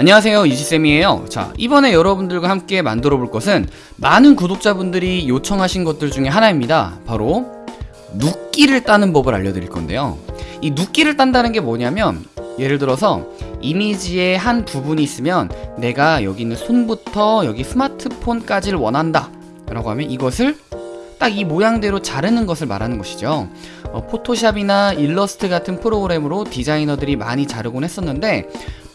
안녕하세요 이지쌤이에요. 자 이번에 여러분들과 함께 만들어 볼 것은 많은 구독자분들이 요청하신 것들 중에 하나입니다. 바로 눕기를 따는 법을 알려드릴 건데요. 이 눕기를 딴다는 게 뭐냐면 예를 들어서 이미지의 한 부분이 있으면 내가 여기 있는 손부터 여기 스마트폰까지를 원한다 라고 하면 이것을 딱이 모양대로 자르는 것을 말하는 것이죠. 어, 포토샵이나 일러스트 같은 프로그램으로 디자이너들이 많이 자르곤 했었는데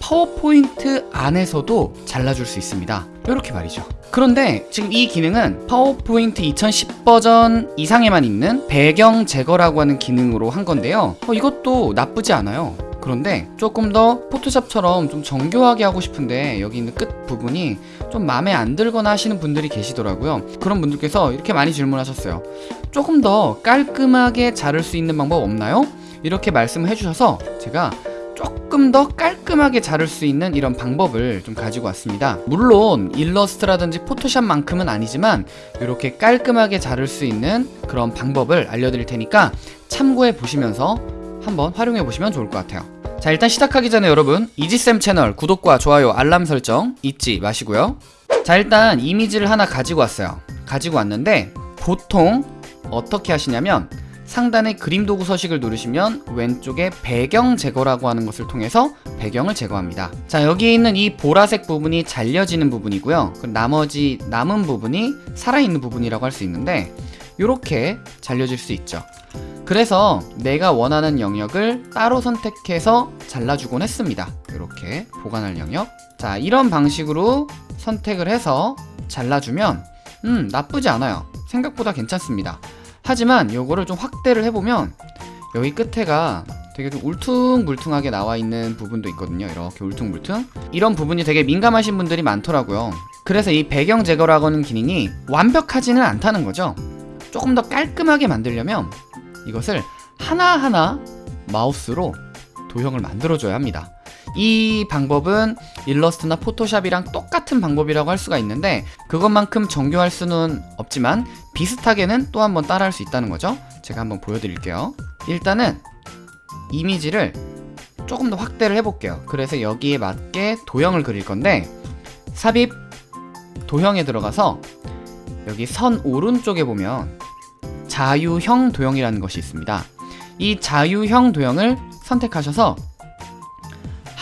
파워포인트 안에서도 잘라줄 수 있습니다. 이렇게 말이죠. 그런데 지금 이 기능은 파워포인트 2010 버전 이상에만 있는 배경 제거라고 하는 기능으로 한 건데요. 어, 이것도 나쁘지 않아요. 그런데 조금 더 포토샵처럼 좀 정교하게 하고 싶은데 여기 있는 끝 부분이 좀 마음에 안 들거나 하시는 분들이 계시더라고요. 그런 분들께서 이렇게 많이 질문하셨어요 조금 더 깔끔하게 자를 수 있는 방법 없나요? 이렇게 말씀을 해주셔서 제가 조금 더 깔끔하게 자를 수 있는 이런 방법을 좀 가지고 왔습니다. 물론 일러스트라든지 포토샵만큼은 아니지만 이렇게 깔끔하게 자를 수 있는 그런 방법을 알려드릴 테니까 참고해 보시면서 한번 활용해 보시면 좋을 것 같아요. 자 일단 시작하기 전에 여러분 이지쌤 채널 구독과 좋아요 알람 설정 잊지 마시고요. 자 일단 이미지를 하나 가지고 왔어요. 가지고 왔는데 보통 어떻게 하시냐면 상단에 그림 도구 서식을 누르시면 왼쪽에 배경 제거라고 하는 것을 통해서 배경을 제거합니다. 자 여기 있는 이 보라색 부분이 잘려지는 부분이고요. 그럼 나머지 남은 부분이 살아있는 부분이라고 할 수 있는데 이렇게 잘려질 수 있죠. 그래서 내가 원하는 영역을 따로 선택해서 잘라주곤 했습니다. 이렇게 보관할 영역. 자 이런 방식으로 선택을 해서 잘라주면 음 나쁘지 않아요. 생각보다 괜찮습니다 하지만 요거를 좀 확대를 해보면 여기 끝에가 되게 좀 울퉁불퉁하게 나와 있는 부분도 있거든요. 이렇게 울퉁불퉁. 이런 부분이 되게 민감하신 분들이 많더라고요. 그래서 이 배경 제거라고 하는 기능이 완벽하지는 않다는 거죠. 조금 더 깔끔하게 만들려면 이것을 하나하나 마우스로 도형을 만들어줘야 합니다 이 방법은 일러스트나 포토샵이랑 똑같은 방법이라고 할 수가 있는데 그것만큼 정교할 수는 없지만 비슷하게는 또 한번 따라할 수 있다는 거죠. 제가 한번 보여드릴게요. 일단은 이미지를 조금 더 확대를 해볼게요. 그래서 여기에 맞게 도형을 그릴 건데 삽입 도형에 들어가서 여기 선 오른쪽에 보면 자유형 도형이라는 것이 있습니다. 이 자유형 도형을 선택하셔서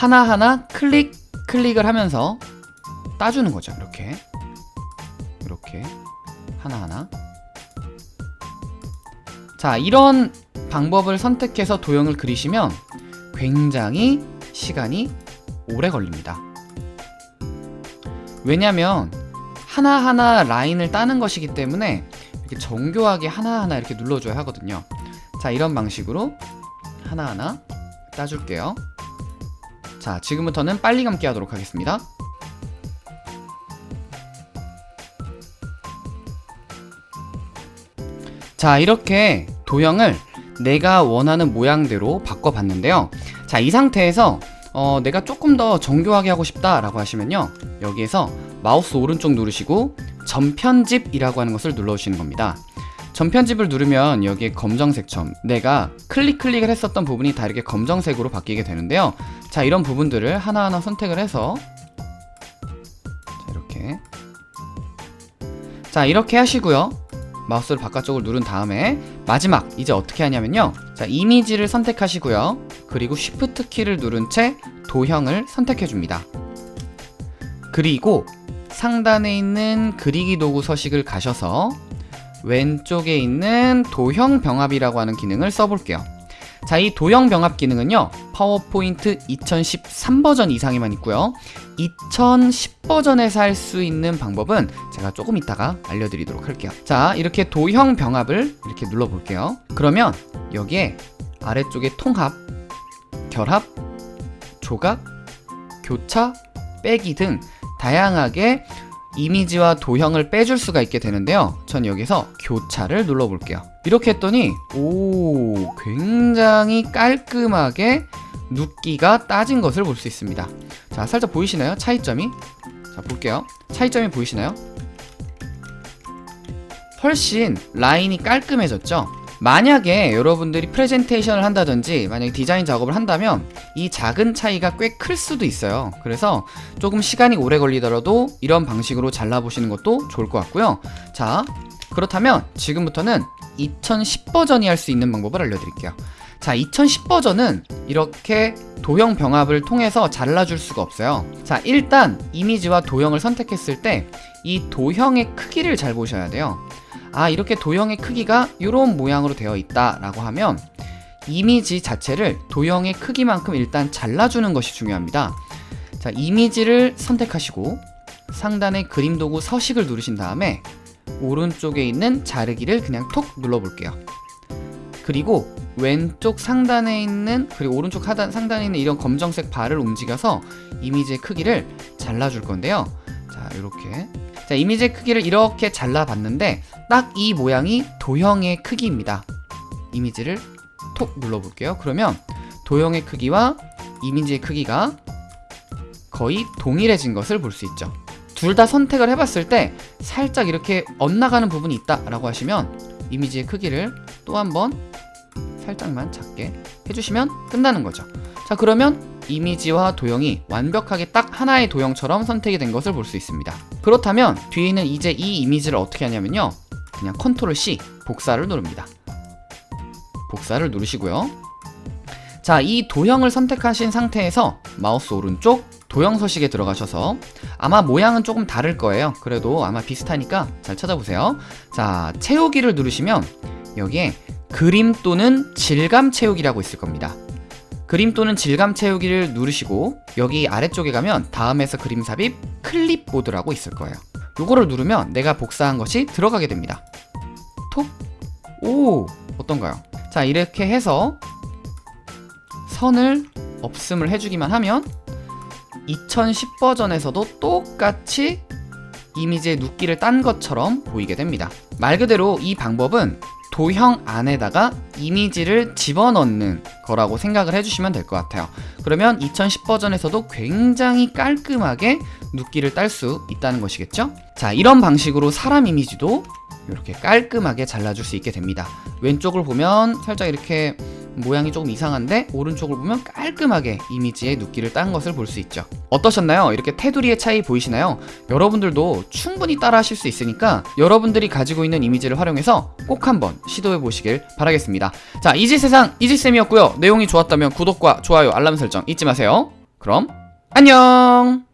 하나하나 클릭 클릭을 하면서 따주는 거죠. 이렇게. 이렇게. 하나하나. 자 이런 방법을 선택해서 도형을 그리시면 굉장히 시간이 오래 걸립니다. 왜냐면 하나하나 라인을 따는 것이기 때문에 이렇게 정교하게 하나하나 이렇게 눌러줘야 하거든요. 자 이런 방식으로 하나하나 따줄게요 자 지금부터는 빨리 감기 하도록 하겠습니다. 자 이렇게 도형을 내가 원하는 모양대로 바꿔봤는데요. 자 이 상태에서 어, 내가 조금 더 정교하게 하고 싶다 라고 하시면요. 여기에서 마우스 오른쪽 누르시고 전편집이라고 하는 것을 눌러주시는 겁니다 전편집을 누르면 여기에 검정색 점. 내가 클릭 클릭을 했었던 부분이 다 이렇게 검정색으로 바뀌게 되는데요. 자 이런 부분들을 하나하나 선택을 해서 자 이렇게. 자 이렇게 하시고요. 마우스를 바깥쪽으로 누른 다음에 마지막 이제 어떻게 하냐면요. 자 이미지를 선택하시고요. 그리고 쉬프트 키를 누른 채 도형을 선택해 줍니다. 그리고 상단에 있는 그리기 도구 서식을 가셔서 왼쪽에 있는 도형 병합이라고 하는 기능을 써볼게요. 자, 이 도형 병합 기능은요 파워포인트 2013 버전 이상에만 있고요. 2010 버전에서 할 수 있는 방법은 제가 조금 이따가 알려드리도록 할게요. 자, 이렇게 도형 병합을 이렇게 눌러볼게요. 그러면 여기에 아래쪽에 통합, 결합, 조각, 교차, 빼기 등 다양하게 이미지와 도형을 빼줄 수가 있게 되는데요 전 여기서 교차를 눌러 볼게요 이렇게 했더니 오 굉장히 깔끔하게 눕기가 따진 것을 볼 수 있습니다 자 살짝 보이시나요? 차이점이 자 볼게요 차이점이 보이시나요? 훨씬 라인이 깔끔해졌죠? 만약에 여러분들이 프레젠테이션을 한다든지 만약에 디자인 작업을 한다면 이 작은 차이가 꽤 클 수도 있어요. 그래서 조금 시간이 오래 걸리더라도 이런 방식으로 잘라보시는 것도 좋을 것 같고요. 자 그렇다면 지금부터는 2010 버전이 할 수 있는 방법을 알려드릴게요 자, 2010 버전은 이렇게 도형 병합을 통해서 잘라줄 수가 없어요. 자, 일단 이미지와 도형을 선택했을 때 이 도형의 크기를 잘 보셔야 돼요. 아, 이렇게 도형의 크기가 이런 모양으로 되어 있다 라고 하면 이미지 자체를 도형의 크기만큼 일단 잘라주는 것이 중요합니다. 자, 이미지를 선택하시고 상단의 그림 도구 서식을 누르신 다음에 오른쪽에 있는 자르기를 그냥 톡 눌러볼게요. 그리고 왼쪽 상단에 있는 그리고 오른쪽 하단, 상단에 있는 이런 검정색 바를 움직여서 이미지의 크기를 잘라줄 건데요. 자 이렇게. 자 이미지의 크기를 이렇게 잘라봤는데 딱 이 모양이 도형의 크기입니다. 이미지를 톡 눌러볼게요. 그러면 도형의 크기와 이미지의 크기가 거의 동일해진 것을 볼 수 있죠. 둘 다 선택을 해봤을 때 살짝 이렇게 엇나가는 부분이 있다라고 하시면 이미지의 크기를 또 한번 살짝만 작게 해주시면 끝나는 거죠. 자 그러면 이미지와 도형이 완벽하게 딱 하나의 도형처럼 선택이 된 것을 볼 수 있습니다. 그렇다면 뒤에는 이제 이 이미지를 어떻게 하냐면요. 그냥 control C 복사를 누릅니다. 복사를 누르시고요. 자 이 도형을 선택하신 상태에서 마우스 오른쪽 도형 서식에 들어가셔서 아마 모양은 조금 다를 거예요. 그래도 아마 비슷하니까 잘 찾아보세요. 자 채우기를 누르시면 여기에 그림 또는 질감 채우기라고 있을 겁니다. 그림 또는 질감 채우기를 누르시고 여기 아래쪽에 가면 다음에서 그림 삽입 클립보드라고 있을 거예요. 요거를 누르면 내가 복사한 것이 들어가게 됩니다. 톡! 오! 어떤가요? 자 이렇게 해서 선을 없음을 해주기만 하면 2010 버전에서도 똑같이 이미지의 눕기를 딴 것처럼 보이게 됩니다. 말 그대로 이 방법은 도형 안에다가 이미지를 집어넣는 거라고 생각을 해주시면 될 것 같아요. 그러면 2010 버전에서도 굉장히 깔끔하게 눕기를 딸 수 있다는 것이겠죠? 자 이런 방식으로 사람 이미지도 이렇게 깔끔하게 잘라줄 수 있게 됩니다. 왼쪽을 보면 살짝 이렇게 모양이 조금 이상한데 오른쪽을 보면 깔끔하게 이미지의 눕기를 딴 것을 볼 수 있죠. 어떠셨나요? 이렇게 테두리의 차이 보이시나요? 여러분들도 충분히 따라 하실 수 있으니까 여러분들이 가지고 있는 이미지를 활용해서 꼭 한번 시도해 보시길 바라겠습니다. 자 이지세상 이지쌤이었고요. 내용이 좋았다면 구독과 좋아요 알람 설정 잊지 마세요. 그럼 안녕